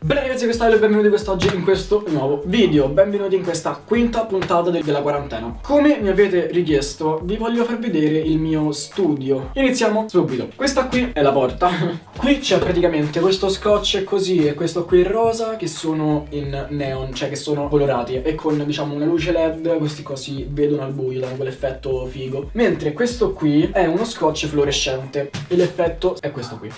Bene ragazzi questo è il benvenuti quest'oggi in questo nuovo video. Benvenuti in questa quinta puntata de della quarantena. Come mi avete richiesto vi voglio far vedere il mio studio. Iniziamo subito. Questa qui è la porta. Qui c'è praticamente questo scotch così e questo qui rosa che sono in neon Cioè che sono colorati e con diciamo una luce led. Questi si vedono al buio danno quell'effetto figo. Mentre questo qui è uno scotch fluorescente. E l'effetto è questo qui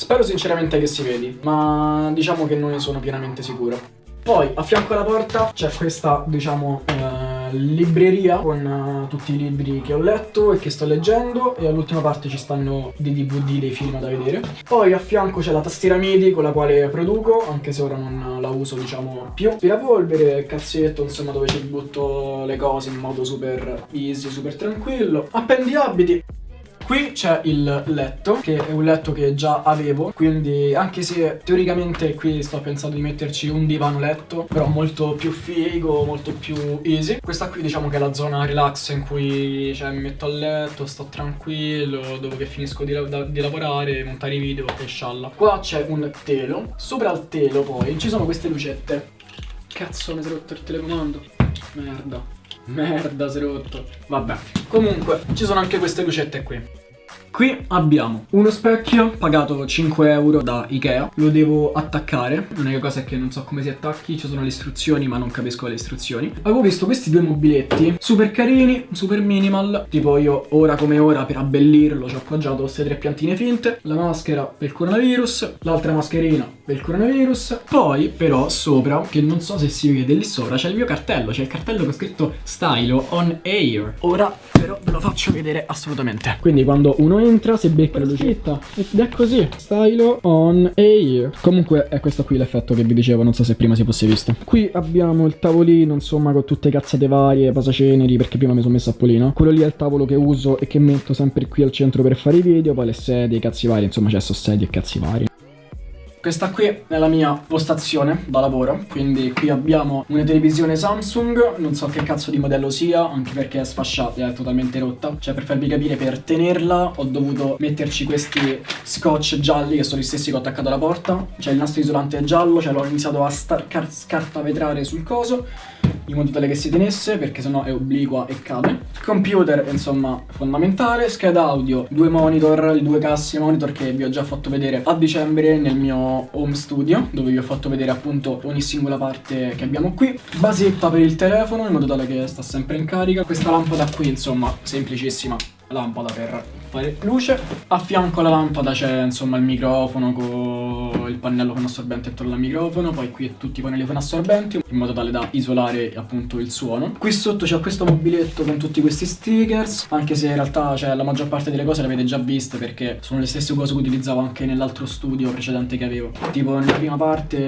Spero sinceramente che si vedi, ma diciamo che non ne sono pienamente sicuro. Poi a fianco alla porta c'è questa, diciamo, eh, libreria con uh, tutti i libri che ho letto e che sto leggendo e all'ultima parte ci stanno dei DVD, dei film da vedere. Poi a fianco c'è la tastiera MIDI con la quale produco, anche se ora non la uso, diciamo, più. Aspirapolvere, calzetto, insomma, dove ci butto le cose in modo super easy, super tranquillo. Appendiabiti. Qui c'è il letto, che è un letto che già avevo, quindi anche se teoricamente qui sto pensando di metterci un divano letto, però molto più figo, molto più easy. Questa qui diciamo che è la zona relax in cui cioè, mi metto a letto, sto tranquillo, dopo che finisco di, la di lavorare, montare i video e scialla. Qua c'è un telo, sopra il telo poi ci sono queste lucette. Cazzo, mi si è rotto il telecomando. Merda. Merda, si è rotto. Vabbè. Comunque, ci sono anche queste lucette qui. Qui abbiamo uno specchio pagato 5 euro da Ikea. Lo devo attaccare. L'unica cosa è che non so come si attacchi Ci sono le istruzioni ma non capisco le istruzioni. Avevo visto questi due mobiletti Super carini, super minimal. Tipo io ora come ora per abbellirlo Ci ho appoggiato queste tre piantine finte. La maschera per il coronavirus L'altra mascherina per il coronavirus. Poi però sopra Che non so se si vede lì sopra C'è il mio cartello. C'è il cartello che ho scritto Stylo on air. Ora però ve lo faccio vedere assolutamente. Quindi quando uno entra si becca la lucetta. Ed è così. Stylo on air. Comunque è questo qui l'effetto che vi dicevo non so se prima si fosse visto. Qui abbiamo il tavolino insomma con tutte cazzate varie pasaceneri perché prima mi sono messo a polino quello lì è il tavolo che uso e che metto sempre qui al centro per fare i video poi le sedie i cazzi vari insomma c'è so sedie e cazzi vari questa qui è la mia postazione da lavoro, quindi qui abbiamo una televisione Samsung, non so che cazzo di modello sia, anche perché è sfasciata, è totalmente rotta. Cioè per farvi capire, per tenerla ho dovuto metterci questi scotch gialli che sono gli stessi che ho attaccato alla porta. Cioè il nastro isolante giallo, cioè l'ho iniziato a scartavetrare sul coso in modo tale che si tenesse perché sennò è obliqua e cade. Computer insomma fondamentale. Scheda audio due monitor due cassi monitor che vi ho già fatto vedere a dicembre nel mio home studio dove vi ho fatto vedere appunto ogni singola parte che abbiamo qui. Basetta per il telefono in modo tale che sta sempre in carica. Questa lampada qui insomma semplicissima lampada per fare luce a fianco alla lampada c'è insomma il microfono con il pannello con assorbente attorno al microfono poi qui tutti i pannelli con assorbenti in modo tale da isolare appunto il suono. Qui sotto c'è questo mobiletto con tutti questi stickers anche se in realtà cioè, la maggior parte delle cose le avete già viste perché sono le stesse cose che utilizzavo anche nell'altro studio precedente che avevo. Tipo nella prima parte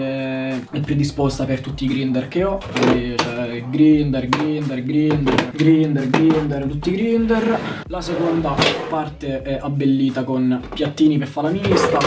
è predisposta per tutti i grinder che ho quindi cioè grinder, grinder, grinder, grinder, grinder, tutti i grinder. La seconda parte parte è abbellita con piattini per fare la mista,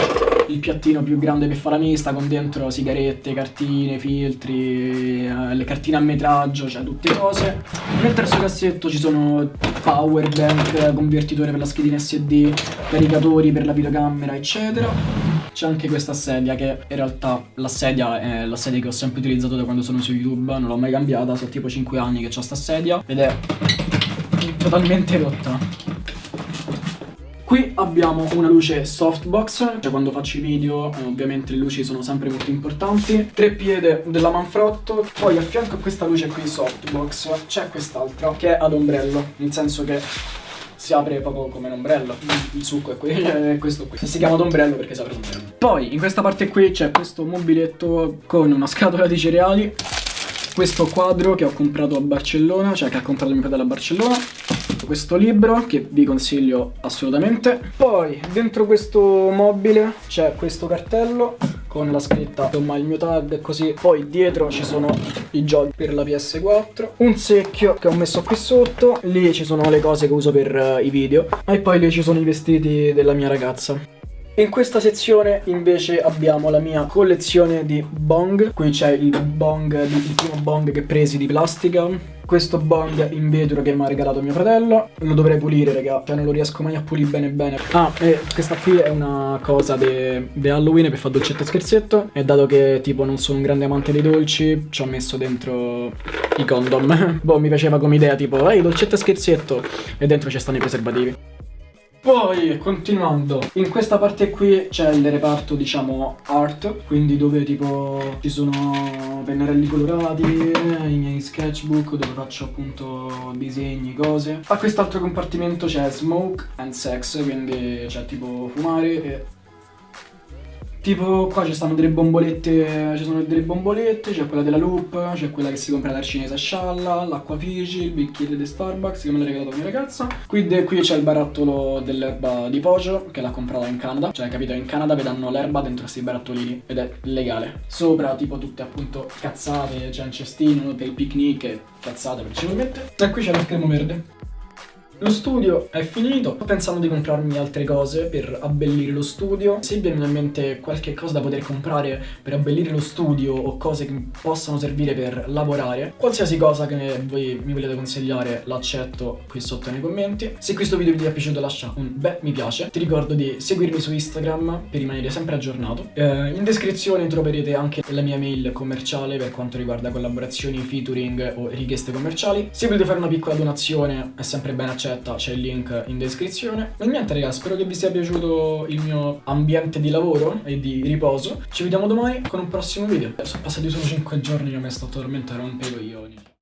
il piattino più grande per fare la mista con dentro sigarette, cartine, filtri, eh, le cartine a metraggio, cioè tutte cose. Nel terzo cassetto ci sono power bank, convertitore per la schedina SD, caricatori per la videocamera, eccetera. C'è anche questa sedia che in realtà la sedia è la sedia che ho sempre utilizzato da quando sono su YouTube, non l'ho mai cambiata, sono tipo 5 anni che ho sta sedia ed è totalmente rotta. Qui abbiamo una luce softbox, cioè quando faccio i video eh, ovviamente le luci sono sempre molto importanti. Tre piede della Manfrotto, poi a fianco a questa luce qui softbox c'è quest'altra che è ad ombrello, nel senso che si apre proprio come un ombrello il succo è, è questo qui. Si chiama d'ombrello perché si apre l'ombrello poi in questa parte qui c'è questo mobiletto con una scatola di cereali. Questo quadro che ho comprato a Barcellona cioè che ha comprato mio fratello a Barcellona questo libro che vi consiglio assolutamente. Poi dentro questo mobile c'è questo cartello con la scritta insomma il mio tag e così. Poi dietro ci sono i giochi per la PS4 un secchio che ho messo qui sotto lì ci sono le cose che uso per uh, i video e poi lì ci sono i vestiti della mia ragazza. In questa sezione invece abbiamo la mia collezione di bong. Qui c'è il bong, il primo bong che presi di plastica questo bong in vetro che mi ha regalato mio fratello. Lo dovrei pulire, raga. Cioè, non lo riesco mai a pulire bene bene. Ah, e questa qui è una cosa di Halloween per fare dolcetto e scherzetto. E dato che, tipo, non sono un grande amante dei dolci, ci ho messo dentro i condom. boh, mi piaceva come idea, tipo, ehi, dolcetto e scherzetto. E dentro ci stanno i preservativi. Poi, continuando, in questa parte qui c'è il reparto, diciamo, art, quindi dove tipo ci sono pennarelli colorati, i miei sketchbook dove faccio appunto disegni, cose. A quest'altro compartimento c'è smoke and sex, quindi c'è tipo fumare e Tipo qua ci stanno delle bombolette, ci sono delle bombolette, c'è quella della Loop, c'è quella che si compra dal cinese a Scialla, l'acqua Fiji, il bicchiere di Starbucks che me l'ha regalato mia ragazza. Qui, qui c'è il barattolo dell'erba di Poggio che l'ha comprata in Canada, cioè capito in Canada vi danno l'erba dentro questi barattolini ed è legale. Sopra tipo tutte appunto cazzate, c'è un cestino per il picnic e cazzate principalmente. E qui c'è lo schermo verde. Lo studio è finito, sto pensando di comprarmi altre cose per abbellire lo studio. Se vi viene in mente qualche cosa da poter comprare per abbellire lo studio o cose che possano servire per lavorare, qualsiasi cosa che voi mi volete consigliare l'accetto qui sotto nei commenti. Se questo video vi è piaciuto lascia un bel mi piace. Ti ricordo di seguirmi su Instagram per rimanere sempre aggiornato. Eh, in descrizione troverete anche la mia mail commerciale per quanto riguarda collaborazioni, featuring o richieste commerciali. Se volete fare una piccola donazione è sempre ben accetto accetta c'è il link in descrizione. E niente ragazzi spero che vi sia piaciuto il mio ambiente di lavoro e di riposo. Ci vediamo domani con un prossimo video. Sono passati solo 5 giorni che mi sto a rompere i coglioni